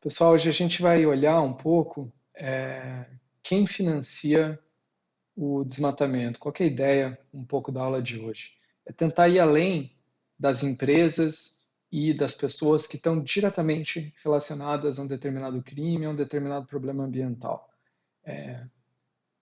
Pessoal, hoje a gente vai olhar um pouco é, quem financia o desmatamento. Qual é a ideia um pouco da aula de hoje? É tentar ir além das empresas e das pessoas que estão diretamente relacionadas a um determinado crime, a um determinado problema ambiental. É, o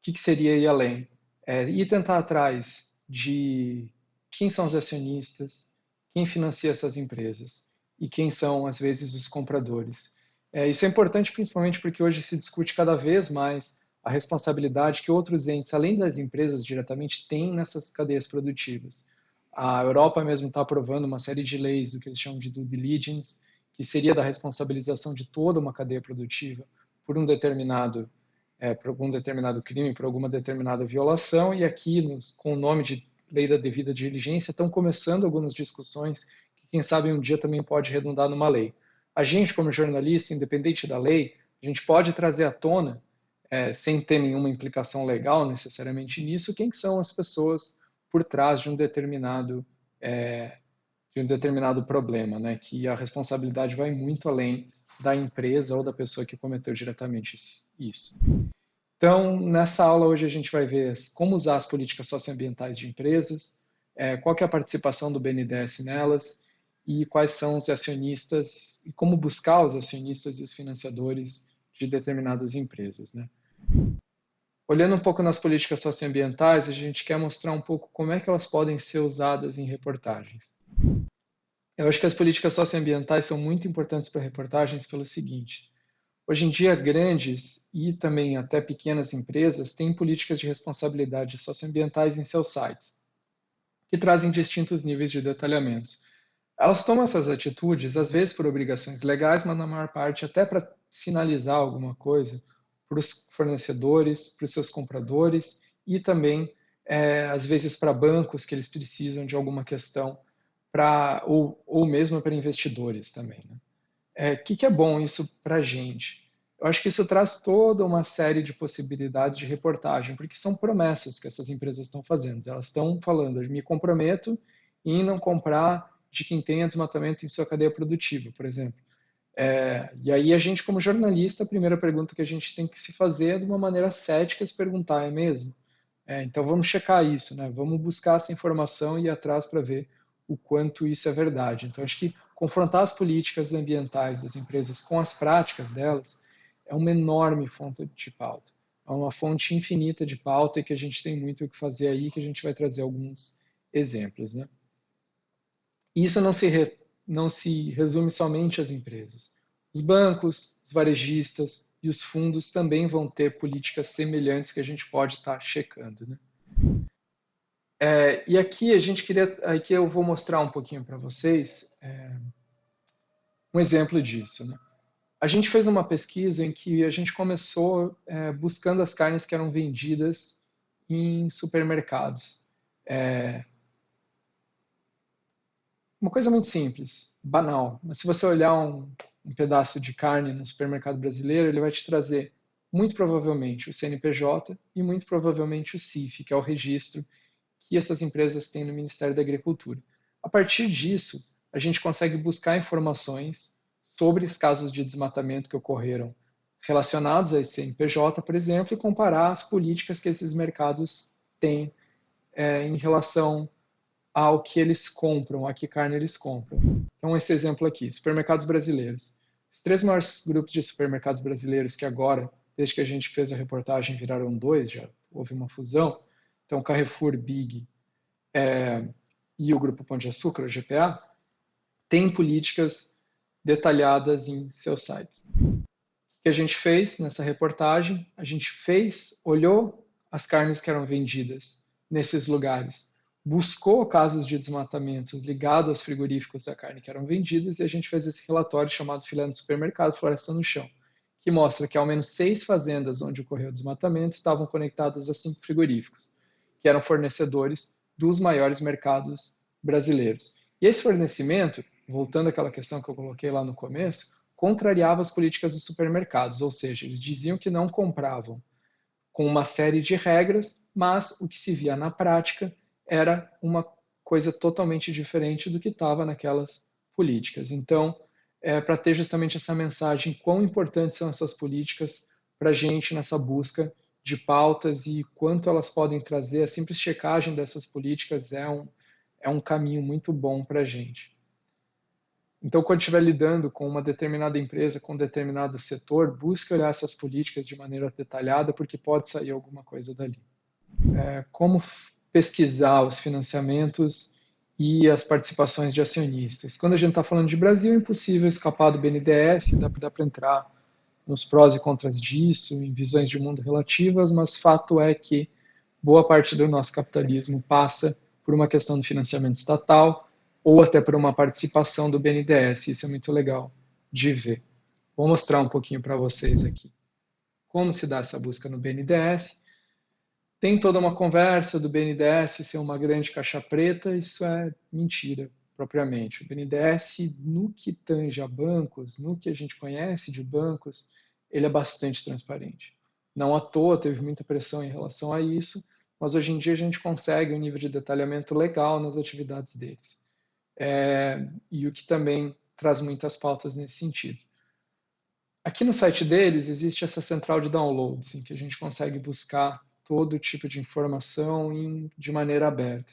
que, que, seria ir além? É, ir tentar atrás de quem são os acionistas, quem financia essas empresas e quem são, às vezes, os compradores. É, isso é importante principalmente porque hoje se discute cada vez mais a responsabilidade que outros entes, além das empresas diretamente, têm nessas cadeias produtivas. A Europa mesmo está aprovando uma série de leis, do que eles chamam de due diligence, que seria da responsabilização de toda uma cadeia produtiva por um determinado, é, por algum determinado crime, por alguma determinada violação, e aqui, nos, com o nome de lei da devida diligência, estão começando algumas discussões que, quem sabe, um dia também pode redundar numa lei. A gente, como jornalista, independente da lei, a gente pode trazer à tona, é, sem ter nenhuma implicação legal necessariamente nisso, quem são as pessoas por trás de um determinado, é, de um determinado problema, né? que a responsabilidade vai muito além da empresa ou da pessoa que cometeu diretamente isso. Então, nessa aula hoje a gente vai ver como usar as políticas socioambientais de empresas, é, qual é a participação do BNDES nelas, e quais são os acionistas e como buscar os acionistas e os financiadores de determinadas empresas. Né? Olhando um pouco nas políticas socioambientais, a gente quer mostrar um pouco como é que elas podem ser usadas em reportagens. Eu acho que as políticas socioambientais são muito importantes para reportagens pelo seguinte. Hoje em dia, grandes e também até pequenas empresas têm políticas de responsabilidade socioambientais em seus sites, que trazem distintos níveis de detalhamentos. Elas tomam essas atitudes, às vezes por obrigações legais, mas na maior parte até para sinalizar alguma coisa para os fornecedores, para os seus compradores e também, é, às vezes, para bancos que eles precisam de alguma questão, pra, ou, ou mesmo para investidores também. O né? é, que, que é bom isso para a gente? Eu acho que isso traz toda uma série de possibilidades de reportagem, porque são promessas que essas empresas estão fazendo. Elas estão falando, me comprometo em não comprar de quem tenha desmatamento em sua cadeia produtiva, por exemplo. É, e aí a gente, como jornalista, a primeira pergunta que a gente tem que se fazer é de uma maneira cética se perguntar, é mesmo? É, então vamos checar isso, né? vamos buscar essa informação e ir atrás para ver o quanto isso é verdade. Então acho que confrontar as políticas ambientais das empresas com as práticas delas é uma enorme fonte de pauta. É uma fonte infinita de pauta e que a gente tem muito o que fazer aí, que a gente vai trazer alguns exemplos. Né? isso não se, não se resume somente às empresas. Os bancos, os varejistas e os fundos também vão ter políticas semelhantes que a gente pode estar tá checando. Né? É, e aqui a gente queria, aqui eu vou mostrar um pouquinho para vocês é, um exemplo disso. Né? A gente fez uma pesquisa em que a gente começou é, buscando as carnes que eram vendidas em supermercados. É, uma coisa muito simples, banal, mas se você olhar um, um pedaço de carne no supermercado brasileiro, ele vai te trazer muito provavelmente o CNPJ e muito provavelmente o CIF, que é o registro que essas empresas têm no Ministério da Agricultura. A partir disso, a gente consegue buscar informações sobre os casos de desmatamento que ocorreram relacionados a esse CNPJ, por exemplo, e comparar as políticas que esses mercados têm é, em relação ao que eles compram, a que carne eles compram. Então, esse exemplo aqui, supermercados brasileiros. Os três maiores grupos de supermercados brasileiros que agora, desde que a gente fez a reportagem, viraram dois, já houve uma fusão. Então, Carrefour, Big é, e o Grupo Pão de Açúcar, o GPA, têm políticas detalhadas em seus sites. O que a gente fez nessa reportagem? A gente fez, olhou as carnes que eram vendidas nesses lugares buscou casos de desmatamento ligados aos frigoríficos da carne que eram vendidas e a gente fez esse relatório chamado Filé no Supermercado, Floresta no Chão, que mostra que ao menos seis fazendas onde ocorreu desmatamento estavam conectadas a cinco frigoríficos, que eram fornecedores dos maiores mercados brasileiros. E esse fornecimento, voltando àquela questão que eu coloquei lá no começo, contrariava as políticas dos supermercados, ou seja, eles diziam que não compravam com uma série de regras, mas o que se via na prática era uma coisa totalmente diferente do que estava naquelas políticas. Então, é, para ter justamente essa mensagem, quão importantes são essas políticas para a gente nessa busca de pautas e quanto elas podem trazer, a simples checagem dessas políticas é um, é um caminho muito bom para a gente. Então, quando estiver lidando com uma determinada empresa, com um determinado setor, busque olhar essas políticas de maneira detalhada, porque pode sair alguma coisa dali. É, como pesquisar os financiamentos e as participações de acionistas? Quando a gente está falando de Brasil, é impossível escapar do BNDES, dá, dá para entrar nos prós e contras disso, em visões de mundo relativas, mas fato é que boa parte do nosso capitalismo passa por uma questão de financiamento estatal, ou até por uma participação do BNDES. Isso é muito legal de ver. Vou mostrar um pouquinho para vocês aqui. Como se dá essa busca no BNDES. Tem toda uma conversa do BNDES ser uma grande caixa preta, isso é mentira, propriamente. O BNDES, no que tange a bancos, no que a gente conhece de bancos, ele é bastante transparente. Não à toa teve muita pressão em relação a isso, mas hoje em dia a gente consegue um nível de detalhamento legal nas atividades deles é, e o que também traz muitas pautas nesse sentido. Aqui no site deles existe essa central de downloads, em que a gente consegue buscar todo tipo de informação em, de maneira aberta.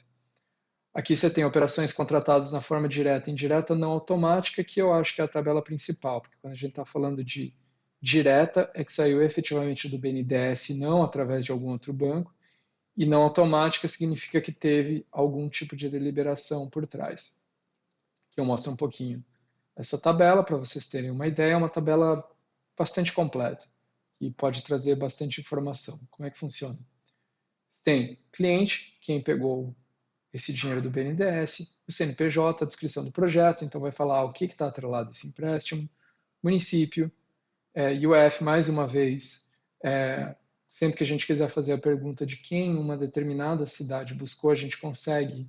Aqui você tem operações contratadas na forma direta e indireta não automática, que eu acho que é a tabela principal, porque quando a gente está falando de direta, é que saiu efetivamente do BNDES, não através de algum outro banco, e não automática significa que teve algum tipo de deliberação por trás que eu mostro um pouquinho essa tabela para vocês terem uma ideia. É uma tabela bastante completa e pode trazer bastante informação. Como é que funciona? Tem cliente, quem pegou esse dinheiro do BNDES, o CNPJ, a descrição do projeto, então vai falar o que está atrelado a esse empréstimo, município, é, UF, mais uma vez, é, sempre que a gente quiser fazer a pergunta de quem uma determinada cidade buscou, a gente consegue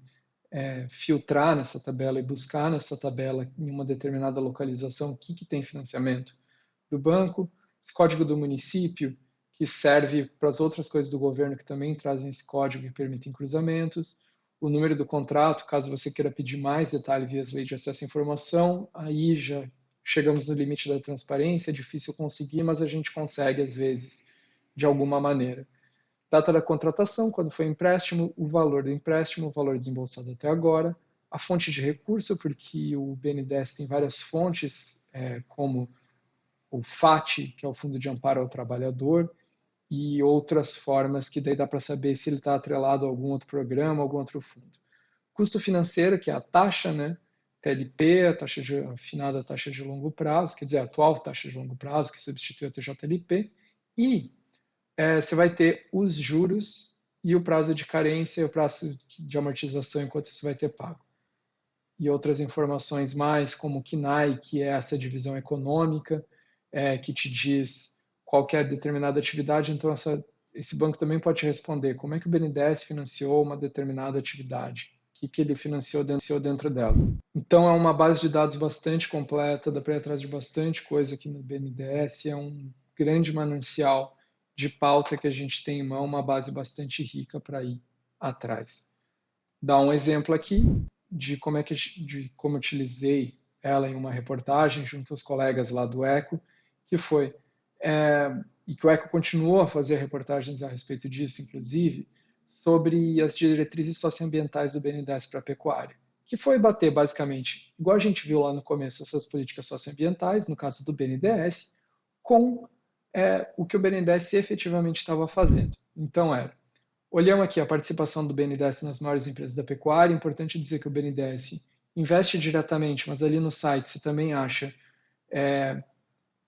é, filtrar nessa tabela e buscar nessa tabela em uma determinada localização o que, que tem financiamento do banco, código do município, que serve para as outras coisas do governo que também trazem esse código e permitem cruzamentos, o número do contrato, caso você queira pedir mais detalhe via as leis de acesso à informação, aí já chegamos no limite da transparência, é difícil conseguir, mas a gente consegue às vezes, de alguma maneira. Data da contratação, quando foi empréstimo, o valor do empréstimo, o valor desembolsado até agora, a fonte de recurso, porque o BNDES tem várias fontes, é, como o FAT, que é o Fundo de Amparo ao Trabalhador, e outras formas que daí dá para saber se ele está atrelado a algum outro programa, algum outro fundo. Custo financeiro, que é a taxa, né? TLP, a taxa de, afinada taxa de longo prazo, quer dizer, a atual taxa de longo prazo, que substitui a TJLP, e é, você vai ter os juros e o prazo de carência e o prazo de amortização enquanto você vai ter pago. E outras informações mais, como o KNAI, que é essa divisão econômica, é, que te diz qualquer determinada atividade. Então, essa, esse banco também pode te responder como é que o BNDES financiou uma determinada atividade, o que, que ele financiou dentro, dentro dela. Então, é uma base de dados bastante completa, dá para ir atrás de bastante coisa aqui no BNDES, é um grande manancial de pauta que a gente tem em mão, uma base bastante rica para ir atrás. Dá um exemplo aqui de como é que de como utilizei ela em uma reportagem junto aos colegas lá do Eco, que foi é, e que o Eco continuou a fazer reportagens a respeito disso, inclusive, sobre as diretrizes socioambientais do BNDES para a pecuária, que foi bater basicamente, igual a gente viu lá no começo, essas políticas socioambientais, no caso do BNDES, com é o que o BNDES efetivamente estava fazendo. Então era, olhamos aqui a participação do BNDES nas maiores empresas da pecuária, importante dizer que o BNDES investe diretamente, mas ali no site você também acha, é,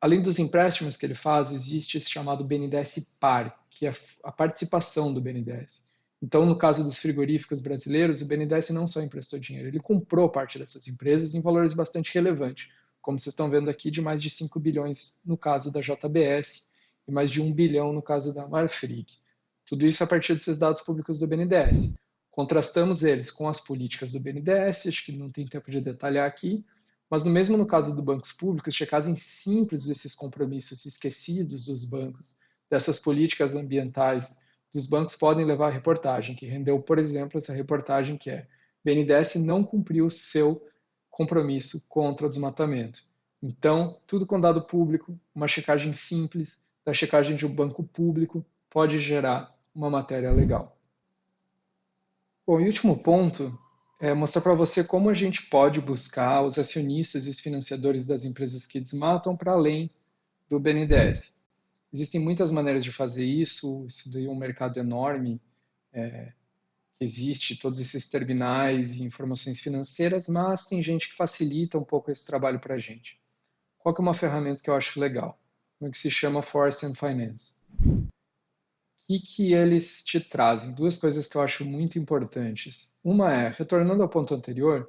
além dos empréstimos que ele faz, existe esse chamado BNDES PAR, que é a participação do BNDES. Então, no caso dos frigoríficos brasileiros, o BNDES não só emprestou dinheiro, ele comprou parte dessas empresas em valores bastante relevantes como vocês estão vendo aqui, de mais de 5 bilhões no caso da JBS e mais de 1 bilhão no caso da Marfrig. Tudo isso a partir desses dados públicos do BNDES. Contrastamos eles com as políticas do BNDES, acho que não tem tempo de detalhar aqui, Mas no mesmo no caso dos bancos públicos, checagem simples desses compromissos esquecidos dos bancos, dessas políticas ambientais dos bancos podem levar a reportagem, que rendeu, por exemplo, essa reportagem que é BNDES não cumpriu seu compromisso contra o desmatamento. Então, tudo com dado público, uma checagem simples da checagem de um banco público pode gerar uma matéria legal. Bom, e último ponto é mostrar para você como a gente pode buscar os acionistas e os financiadores das empresas que desmatam para além do BNDES. Existem muitas maneiras de fazer isso, isso daí é um mercado enorme, é, existe todos esses terminais e informações financeiras, mas tem gente que facilita um pouco esse trabalho para a gente. Qual que é uma ferramenta que eu acho legal? Uma que se chama Force and Finance. O que, eles te trazem? Duas coisas que eu acho muito importantes. Uma é, retornando ao ponto anterior,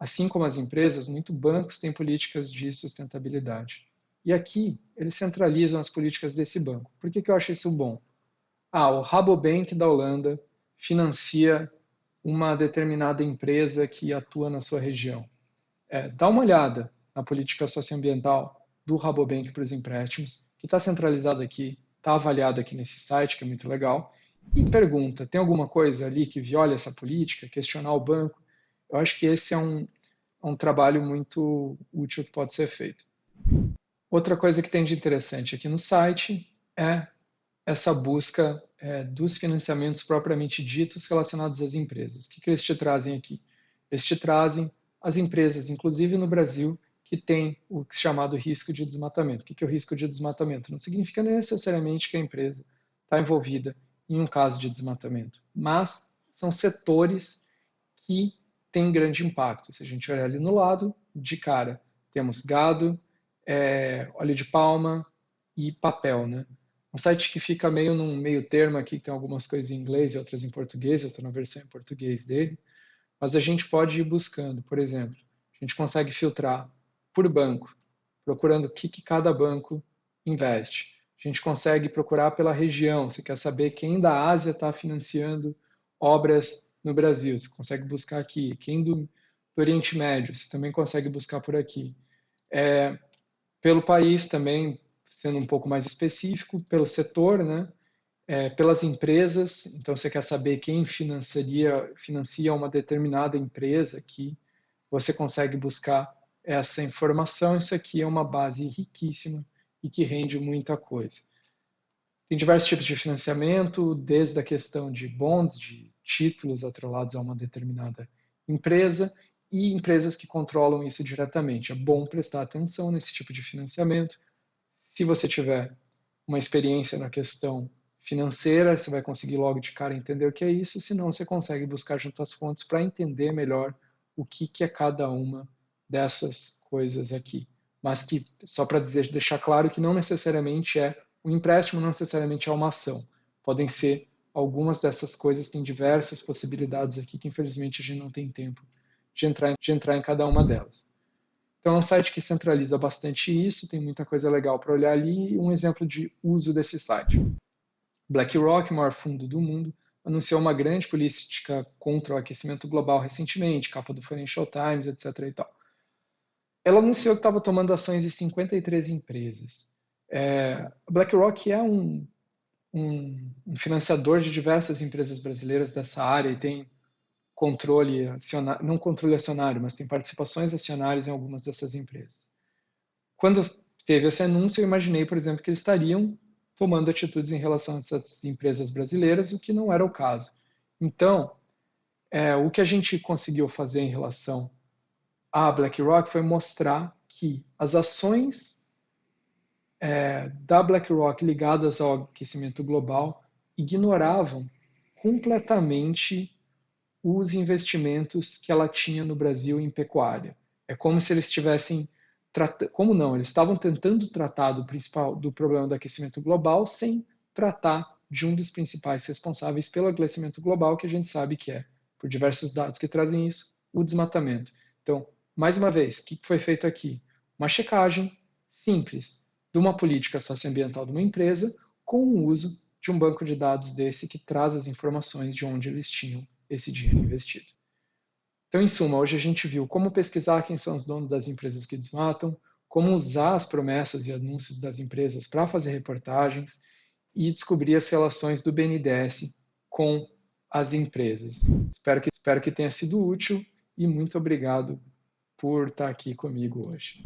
assim como as empresas, muitos bancos têm políticas de sustentabilidade. E aqui, eles centralizam as políticas desse banco. Por que, que eu acho isso bom? Ah, o Rabobank da Holanda financia uma determinada empresa que atua na sua região. É, dá uma olhada na política socioambiental do Rabobank para os empréstimos, que está centralizado aqui, está avaliado aqui nesse site, que é muito legal, e pergunta, tem alguma coisa ali que viola essa política, questionar o banco? Eu acho que esse é um, é um trabalho muito útil que pode ser feito. Outra coisa que tem de interessante aqui no site é essa busca é, dos financiamentos propriamente ditos relacionados às empresas. O que, que eles te trazem aqui? Eles te trazem as empresas, inclusive no Brasil, que têm o chamado risco de desmatamento. O que, que é o risco de desmatamento? Não significa necessariamente que a empresa está envolvida em um caso de desmatamento, mas são setores que têm grande impacto. Se a gente olhar ali no lado, de cara, temos gado, é, óleo de palma e papel, né? Um site que fica meio num meio termo aqui, que tem algumas coisas em inglês e outras em português, eu estou na versão em português dele, mas a gente pode ir buscando, por exemplo, a gente consegue filtrar por banco, procurando o que, que cada banco investe. A gente consegue procurar pela região, você quer saber quem da Ásia está financiando obras no Brasil, você consegue buscar aqui. Quem do, do Oriente Médio, você também consegue buscar por aqui. É, pelo país também, sendo um pouco mais específico, pelo setor, né? É, pelas empresas, então você quer saber quem financiaria, financia uma determinada empresa aqui, você consegue buscar essa informação, isso aqui é uma base riquíssima e que rende muita coisa. Tem diversos tipos de financiamento, desde a questão de bonds, de títulos atrelados a uma determinada empresa, e empresas que controlam isso diretamente. É bom prestar atenção nesse tipo de financiamento. Se você tiver uma experiência na questão financeira, você vai conseguir logo de cara entender o que é isso, senão você consegue buscar junto às fontes para entender melhor o que, que é cada uma dessas coisas aqui. Mas que, só para deixar claro que não necessariamente é, o empréstimo não necessariamente é uma ação. Podem ser algumas dessas coisas, tem diversas possibilidades aqui que infelizmente a gente não tem tempo de entrar, de entrar em cada uma delas. Então é um site que centraliza bastante isso, tem muita coisa legal para olhar ali um exemplo de uso desse site. BlackRock, maior fundo do mundo, anunciou uma grande política contra o aquecimento global recentemente, capa do Financial Times, etc. E tal. Ela anunciou que estava tomando ações em 53 empresas. É, a BlackRock é um, um, um financiador de diversas empresas brasileiras dessa área e tem controle acionário, não controle acionário, mas tem participações acionárias em algumas dessas empresas. Quando teve esse anúncio, eu imaginei, por exemplo, que eles estariam tomando atitudes em relação a essas empresas brasileiras, o que não era o caso. Então, é, o que a gente conseguiu fazer em relação à BlackRock foi mostrar que as ações é, da BlackRock ligadas ao aquecimento global ignoravam completamente os investimentos que ela tinha no Brasil em pecuária. É como se eles tivessem como não, eles estavam tentando tratar do principal do problema do aquecimento global sem tratar de um dos principais responsáveis pelo aquecimento global, que a gente sabe que é, por diversos dados que trazem isso, o desmatamento. Então, mais uma vez, o que foi feito aqui? Uma checagem simples de uma política socioambiental de uma empresa com o uso de um banco de dados desse que traz as informações de onde eles tinham esse dinheiro investido. Então, em suma, hoje a gente viu como pesquisar quem são os donos das empresas que desmatam, como usar as promessas e anúncios das empresas para fazer reportagens e descobrir as relações do BNDES com as empresas. Espero que, espero que tenha sido útil e muito obrigado por estar aqui comigo hoje.